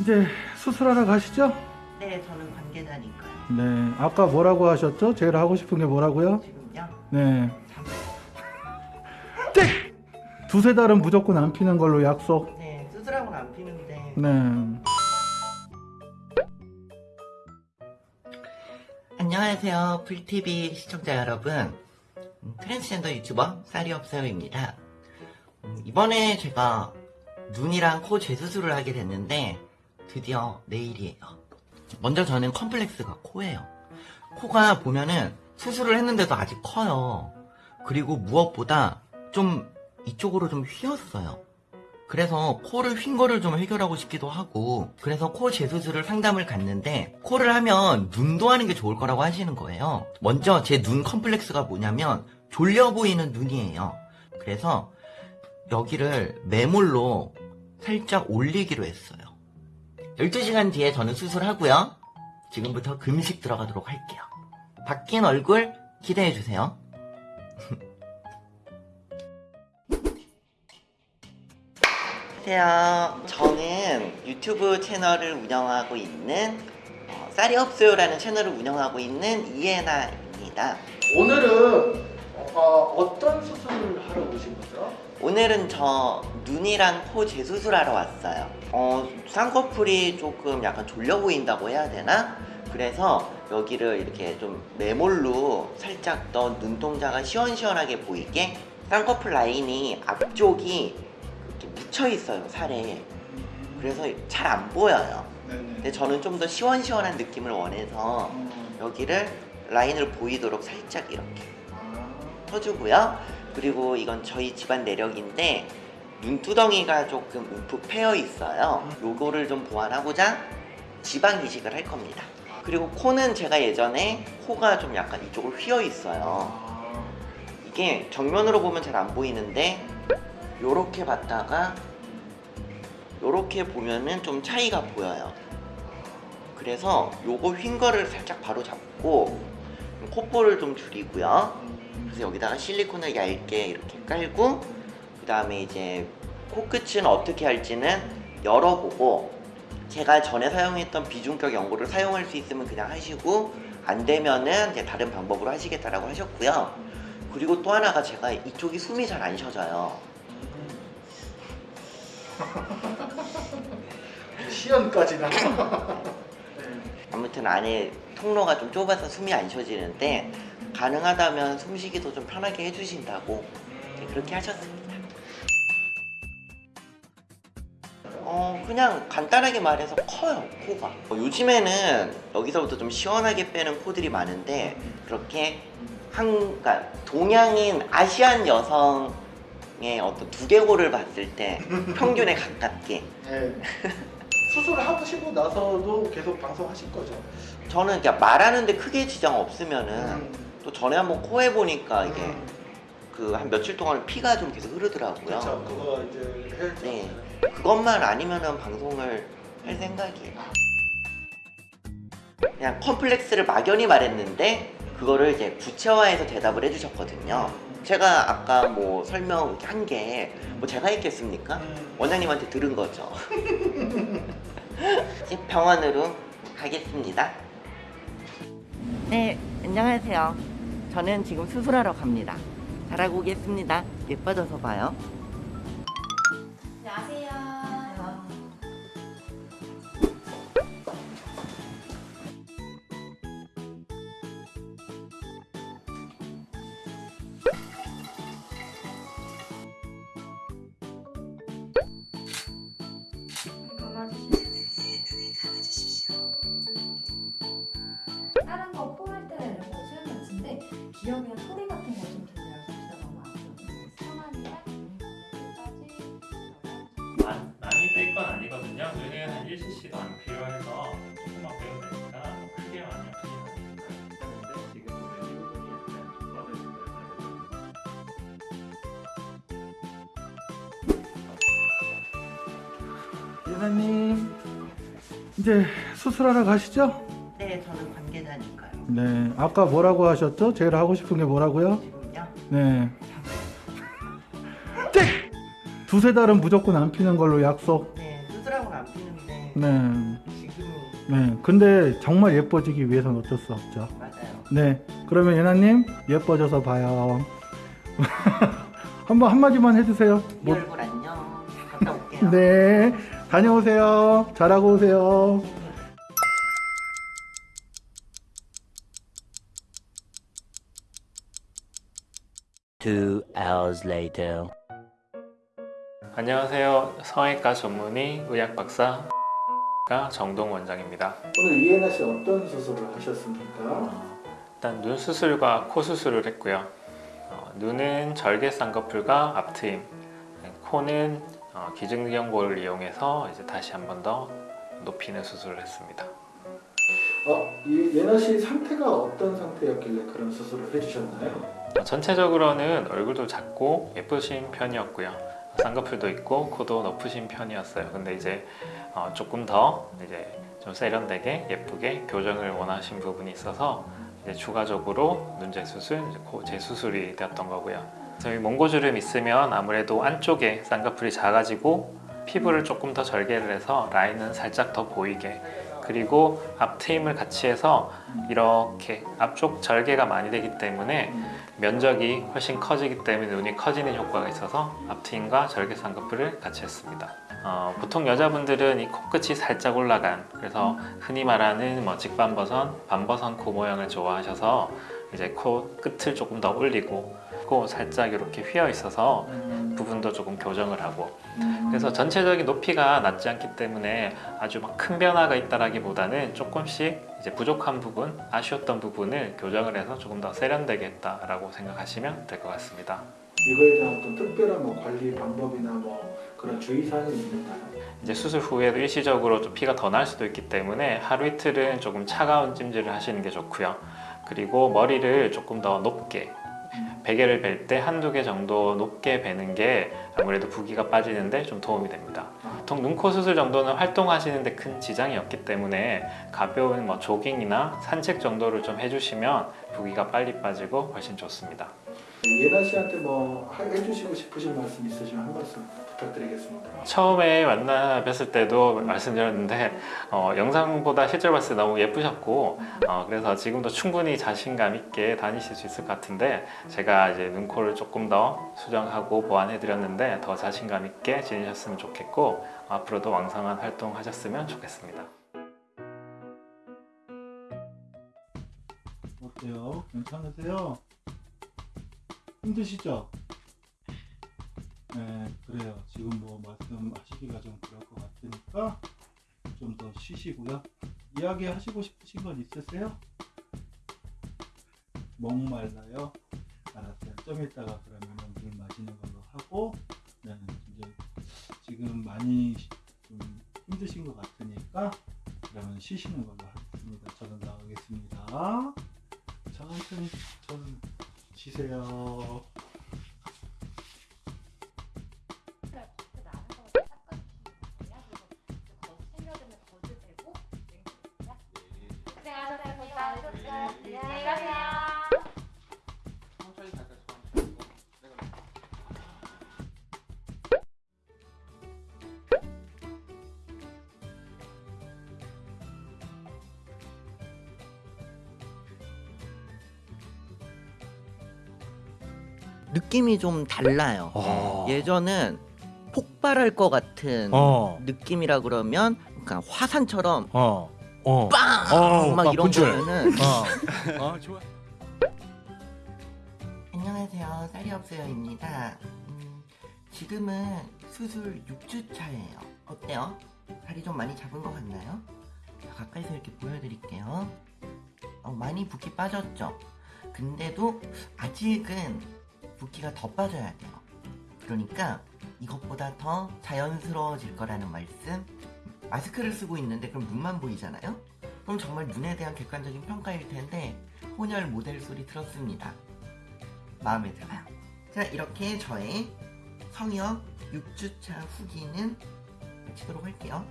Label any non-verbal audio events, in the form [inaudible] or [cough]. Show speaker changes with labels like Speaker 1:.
Speaker 1: 이제 수술하러 가시죠?
Speaker 2: 네, 저는 관계자니까요.
Speaker 1: 네. 아까 뭐라고 하셨죠? 제일 하고 싶은 게 뭐라고요?
Speaker 2: 지금요?
Speaker 1: 네.
Speaker 2: 잠...
Speaker 1: 땡! 두세 달은 무조건 안 피는 걸로 약속.
Speaker 2: 네, 수술하고는 안 피는데.
Speaker 1: 네.
Speaker 2: 안녕하세요, 불TV 시청자 여러분. 음, 트랜스젠더 유튜버 쌀이 없어요입니다. 음, 이번에 제가 눈이랑 코 재수술을 하게 됐는데 드디어 내일이에요. 먼저 저는 컴플렉스가 코예요. 코가 보면은 수술을 했는데도 아직 커요. 그리고 무엇보다 좀 이쪽으로 좀 휘었어요. 그래서 코를 휜 거를 좀 해결하고 싶기도 하고 그래서 코 재수술을 상담을 갔는데 코를 하면 눈도 하는 게 좋을 거라고 하시는 거예요. 먼저 제 눈 컴플렉스가 뭐냐면 졸려 보이는 눈이에요. 그래서 여기를 매몰로 살짝 올리기로 했어요. 12시간 뒤에 저는 수술하고요. 지금부터 금식 들어가도록 할게요. 바뀐 얼굴 기대해주세요. [laughs] 안녕하세요. 저는 유튜브 채널을 운영하고 있는 어, 쌀이 없어요라는 채널을 운영하고 있는 이해나입니다.
Speaker 1: 오늘은 어, 어떤 수술을 하러 오신 거죠?
Speaker 2: 오늘은 저 눈이랑 코 재수술하러 왔어요. 어, 쌍꺼풀이 조금 약간 졸려 보인다고 해야 되나? 그래서 여기를 이렇게 좀 매몰로 살짝 더 눈동자가 시원시원하게 보이게 쌍꺼풀 라인이 앞쪽이 이렇게 묻혀 있어요, 살에. 그래서 잘 안 보여요. 근데 저는 좀 더 시원시원한 느낌을 원해서 여기를 라인을 보이도록 살짝 이렇게 터주고요. 그리고 이건 저희 집안 내력인데 눈두덩이가 조금 움푹 패여 있어요. 요거를 좀 보완하고자 지방 이식을 할 겁니다. 그리고 코는 제가 예전에 코가 좀 약간 이쪽으로 휘어 있어요. 이게 정면으로 보면 잘 안 보이는데 요렇게 봤다가 요렇게 보면은 좀 차이가 보여요. 그래서 요거 휜 거를 살짝 바로 잡고 콧볼을 좀 줄이고요. 그래서 여기다가 실리콘을 얇게 이렇게 깔고 그 다음에 이제 코끝은 어떻게 할지는 열어보고 제가 전에 사용했던 비중격 연고를 사용할 수 있으면 그냥 하시고 안 되면은 이제 다른 방법으로 하시겠다라고 하셨고요. 그리고 또 하나가 제가 이쪽이 숨이 잘 안 쉬어져요. [laughs]
Speaker 1: 시연까지 나.
Speaker 2: 아무튼 안에 통로가 좀 좁아서 숨이 안 쉬어지는데 가능하다면 숨쉬기도 좀 편하게 해주신다고 네, 그렇게 하셨습니다. 어 그냥 간단하게 말해서 커요 코가 어, 요즘에는 여기서부터 좀 시원하게 빼는 코들이 많은데 그렇게 한 그러니까 동양인 아시안 여성의 어떤 두개골을 봤을 때 평균에 가깝게
Speaker 1: 네. 수술을 하시고 나서도 계속 방송하실 거죠?
Speaker 2: 저는 그냥 말하는데 크게 지장 없으면은
Speaker 1: 음.
Speaker 2: 또 전에 한번 코 해보니까 이게
Speaker 1: 음.
Speaker 2: 그한 며칠 동안 피가 좀 계속 흐르더라고요.
Speaker 1: 그렇죠. 그거 이제 해.
Speaker 2: 네. 그것만 아니면은 방송을 할 생각이에요. 그냥 컴플렉스를 막연히 말했는데 그거를 이제 구체화해서 대답을 해주셨거든요. 제가 아까 뭐 설명 한 게 뭐 제가 했겠습니까?
Speaker 1: 음.
Speaker 2: 원장님한테 들은 거죠. 이제 [laughs] 병원으로 가겠습니다. 네, 안녕하세요. 저는 지금 수술하러 갑니다. 잘하고 오겠습니다. 예뻐져서 봐요.
Speaker 3: 기억이나 소리 같은 거좀 들려요. 진짜 너무 아프고 성함이랑 끝까지
Speaker 4: 많- 많이 뺄 건 아니거든요. 눈에 한 1cc도 안 필요해서 조금만 빼면 되니까 뭐 크게 많이 뻗어진 거예요.
Speaker 1: 예나님 이제 수술하러 가시죠?
Speaker 2: 네.
Speaker 1: 아까 뭐라고 하셨죠? 제일 하고 싶은 게
Speaker 2: 뭐라고요?
Speaker 1: 네. 땡! 두세 달은 무조건 안 피는 걸로 약속.
Speaker 2: 네, 수술하고는 안 피는데
Speaker 5: 네.
Speaker 2: 지금
Speaker 5: 네. 근데 정말 예뻐지기 위해서는 어쩔 수 없죠.
Speaker 2: 맞아요.
Speaker 5: 네. 그러면 예나님 예뻐져서 봐요. [laughs] 한번 한마디만 해주세요.
Speaker 2: 이
Speaker 5: 뭐,
Speaker 2: 얼굴 안녕. 갔다 올게요.
Speaker 5: 네. 다녀오세요. 잘하고 오세요.
Speaker 6: Two hours later.
Speaker 4: 안녕하세요. 성형외과 전문의 의학 박사 정동 원장입니다.
Speaker 1: 오늘 이혜나 씨 어떤 수술을 하셨습니까?
Speaker 4: 어, 일단 눈 수술과 코 수술을 했고요. 어, 눈은 절개 쌍꺼풀과 앞트임, 네, 코는 어, 기증연골을 이용해서 이제 다시 한 번 더 높이는 수술을 했습니다.
Speaker 1: 어, 이 예나 씨 상태가 어떤 상태였길래 그런 수술을 해주셨나요?
Speaker 4: 어, 전체적으로는 얼굴도 작고 예쁘신 편이었고요. 쌍꺼풀도 있고 코도 높으신 편이었어요. 근데 이제 어, 조금 더 이제 좀 세련되게 예쁘게 교정을 원하신 부분이 있어서 이제 추가적으로 눈 재 수술, 이제 코 재수술이 되었던 거고요. 저희 몽고주름 있으면 아무래도 안쪽에 쌍꺼풀이 작아지고 피부를 조금 더 절개를 해서 라인은 살짝 더 보이게 그리고 앞트임을 같이 해서 이렇게 앞쪽 절개가 많이 되기 때문에 면적이 훨씬 커지기 때문에 눈이 커지는 효과가 있어서 앞트임과 절개 쌍꺼풀을 같이 했습니다. 어, 보통 여자분들은 이 코끝이 살짝 올라간 그래서 흔히 말하는 뭐 직반버선, 반버선 코 모양을 좋아하셔서 이제 코 끝을 조금 더 올리고 코 살짝 이렇게 휘어 있어서 부분도 조금 교정을 하고 그래서 전체적인 높이가 낮지 않기 때문에 아주 막 큰 변화가 있다라기보다는 조금씩 이제 부족한 부분, 아쉬웠던 부분을 교정을 해서 조금 더 세련되게 했다라고 생각하시면 될 것 같습니다.
Speaker 1: 이거에 대한 어떤 특별한 뭐 관리 방법이나 뭐 그런 주의사항이 있나요?
Speaker 4: 이제 수술 후에도 일시적으로 좀 피가 더 날 수도 있기 때문에 하루 이틀은 조금 차가운 찜질을 하시는 게 좋고요. 그리고 머리를 조금 더 높게 베개를 벨 때 한두 개 정도 높게 베는 게 아무래도 부기가 빠지는데 좀 도움이 됩니다. 보통 눈 코 수술 정도는 활동하시는데 큰 지장이 없기 때문에 가벼운 뭐 조깅이나 산책 정도를 좀 해주시면 부기가 빨리 빠지고 훨씬 좋습니다.
Speaker 1: 예나 씨한테 뭐 하- 해주시고 싶으신 말씀 있으시면 한 말씀 부탁드리겠습니다.
Speaker 4: 처음에 만나 뵀을 때도 말씀드렸는데 어, 영상보다 실제로 봤을 때 너무 예쁘셨고 어, 그래서 지금도 충분히 자신감 있게 다니실 수 있을 것 같은데 제가 이제 눈코를 조금 더 수정하고 보완해 드렸는데 더 자신감 있게 지내셨으면 좋겠고 앞으로도 왕성한 활동 하셨으면 좋겠습니다.
Speaker 5: 어때요? 괜찮으세요? 힘드시죠? 네, 그래요. 지금 뭐 말씀하시기가 좀 그럴 것 같으니까 좀 더 쉬시고요. 이야기 하시고 싶으신 건 있으세요? 목말라요? 알았어요. 좀 이따가 그러면 물 마시는 걸로 하고, 네, 이제 지금 많이 좀 힘드신 것 같으니까 그러면 쉬시는 걸로 하겠습니다. 저는 나가겠습니다. 천천히 좀 쉬세요.
Speaker 2: 느낌이 좀 달라요.
Speaker 6: 어.
Speaker 2: 예전은 폭발할 것 같은
Speaker 6: 어.
Speaker 2: 느낌이라 그러면 그러니까 화산처럼
Speaker 6: 어. 어.
Speaker 2: 빵!
Speaker 6: 어, 막막
Speaker 2: 이런
Speaker 6: 분출.
Speaker 2: 거면은
Speaker 6: 어. [laughs] 어, 좋아.
Speaker 2: 안녕하세요. 쌀이 없어요입니다. 음, 지금은 수술 6주 차예요. 어때요? 살이 좀 많이 잡은 것 같나요? 자, 가까이서 이렇게 보여드릴게요. 어, 많이 붓기 빠졌죠? 근데도 아직은 붓기가 더 빠져야 돼요. 그러니까 이것보다 더 자연스러워질 거라는 말씀. 마스크를 쓰고 있는데 그럼 눈만 보이잖아요? 그럼 정말 눈에 대한 객관적인 평가일 텐데 혼혈 모델 소리 들었습니다. 마음에 들어요. 자, 이렇게 저의 성형 6주차 후기는 마치도록 할게요.